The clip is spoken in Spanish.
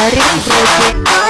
Harry